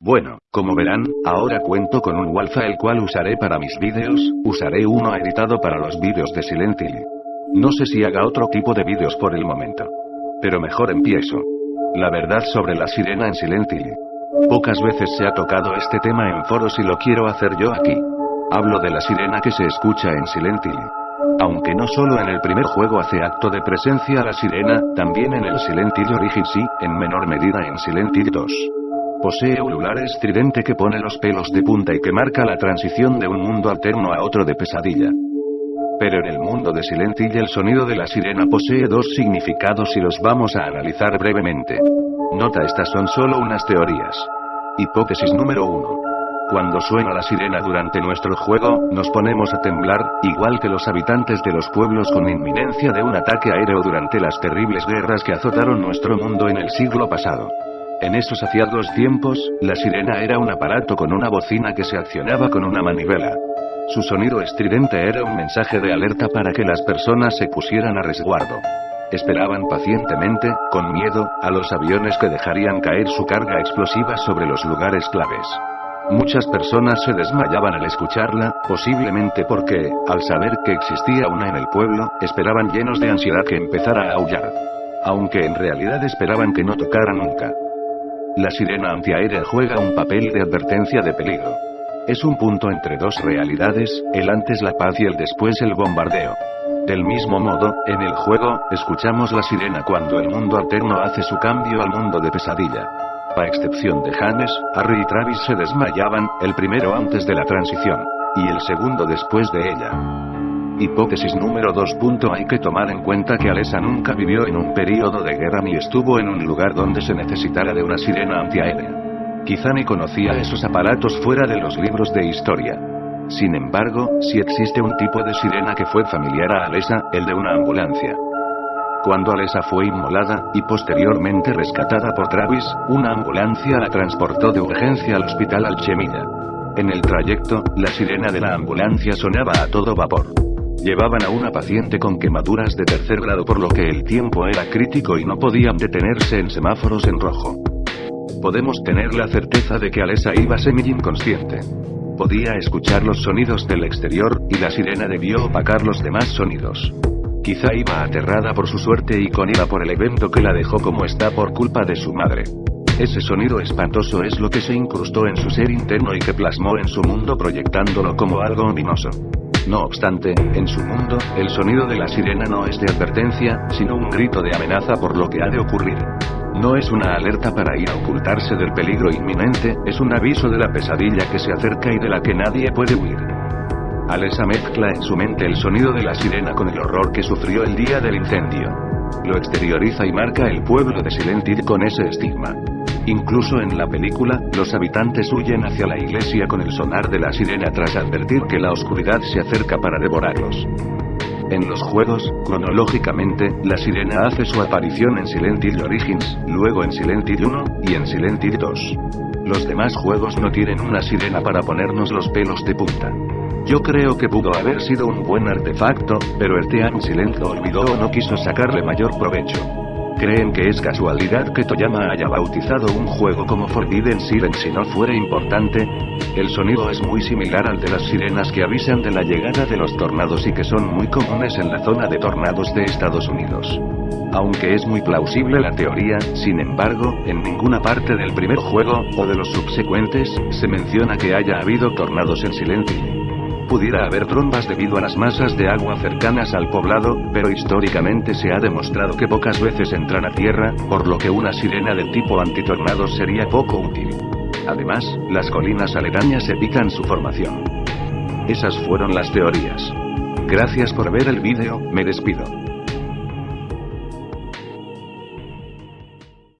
Bueno, como verán, ahora cuento con un Walfa el cual usaré para mis vídeos, usaré uno editado para los vídeos de Silent Hill. No sé si haga otro tipo de vídeos por el momento. Pero mejor empiezo. La verdad sobre la sirena en Silent Hill. Pocas veces se ha tocado este tema en foros y lo quiero hacer yo aquí. Hablo de la sirena que se escucha en Silent Hill. Aunque no solo en el primer juego hace acto de presencia la sirena, también en el Silent Hill Origins y, en menor medida en Silent Hill 2. Posee un lugar estridente que pone los pelos de punta y que marca la transición de un mundo alterno a otro de pesadilla. Pero en el mundo de Silent el sonido de la sirena posee dos significados y los vamos a analizar brevemente. Nota estas son solo unas teorías. Hipótesis número 1. Cuando suena la sirena durante nuestro juego, nos ponemos a temblar, igual que los habitantes de los pueblos con inminencia de un ataque aéreo durante las terribles guerras que azotaron nuestro mundo en el siglo pasado. En esos aciagos tiempos, la sirena era un aparato con una bocina que se accionaba con una manivela. Su sonido estridente era un mensaje de alerta para que las personas se pusieran a resguardo. Esperaban pacientemente, con miedo, a los aviones que dejarían caer su carga explosiva sobre los lugares claves. Muchas personas se desmayaban al escucharla, posiblemente porque, al saber que existía una en el pueblo, esperaban llenos de ansiedad que empezara a aullar. Aunque en realidad esperaban que no tocara nunca. La sirena antiaérea juega un papel de advertencia de peligro. Es un punto entre dos realidades, el antes la paz y el después el bombardeo. Del mismo modo, en el juego, escuchamos la sirena cuando el mundo alterno hace su cambio al mundo de pesadilla. A excepción de James, Harry y Travis se desmayaban, el primero antes de la transición. Y el segundo después de ella. Hipótesis número 2. Hay que tomar en cuenta que Alessa nunca vivió en un período de guerra ni estuvo en un lugar donde se necesitara de una sirena antiaérea. Quizá ni conocía esos aparatos fuera de los libros de historia. Sin embargo, si existe un tipo de sirena que fue familiar a Alessa, el de una ambulancia. Cuando Alessa fue inmolada, y posteriormente rescatada por Travis, una ambulancia la transportó de urgencia al hospital Alchemilla. En el trayecto, la sirena de la ambulancia sonaba a todo vapor. Llevaban a una paciente con quemaduras de tercer grado por lo que el tiempo era crítico y no podían detenerse en semáforos en rojo. Podemos tener la certeza de que Alessa iba semi-inconsciente. Podía escuchar los sonidos del exterior, y la sirena debió opacar los demás sonidos. Quizá iba aterrada por su suerte y con ira por el evento que la dejó como está por culpa de su madre. Ese sonido espantoso es lo que se incrustó en su ser interno y que plasmó en su mundo proyectándolo como algo ominoso. No obstante, en su mundo, el sonido de la sirena no es de advertencia, sino un grito de amenaza por lo que ha de ocurrir. No es una alerta para ir a ocultarse del peligro inminente, es un aviso de la pesadilla que se acerca y de la que nadie puede huir. Alessa mezcla en su mente el sonido de la sirena con el horror que sufrió el día del incendio. Lo exterioriza y marca el pueblo de Silent con ese estigma. Incluso en la película, los habitantes huyen hacia la iglesia con el sonar de la sirena tras advertir que la oscuridad se acerca para devorarlos. En los juegos, cronológicamente, la sirena hace su aparición en Silent Hill Origins, luego en Silent Hill 1, y en Silent Hill 2. Los demás juegos no tienen una sirena para ponernos los pelos de punta. Yo creo que pudo haber sido un buen artefacto, pero el Team Silent olvidó o no quiso sacarle mayor provecho. ¿Creen que es casualidad que Toyama haya bautizado un juego como Forbidden Siren si no fuera importante? El sonido es muy similar al de las sirenas que avisan de la llegada de los tornados y que son muy comunes en la zona de tornados de Estados Unidos. Aunque es muy plausible la teoría, sin embargo, en ninguna parte del primer juego, o de los subsecuentes, se menciona que haya habido tornados en silencio pudiera haber trombas debido a las masas de agua cercanas al poblado, pero históricamente se ha demostrado que pocas veces entran a tierra, por lo que una sirena de tipo antitornados sería poco útil. Además, las colinas aledañas evitan su formación. Esas fueron las teorías. Gracias por ver el vídeo, me despido.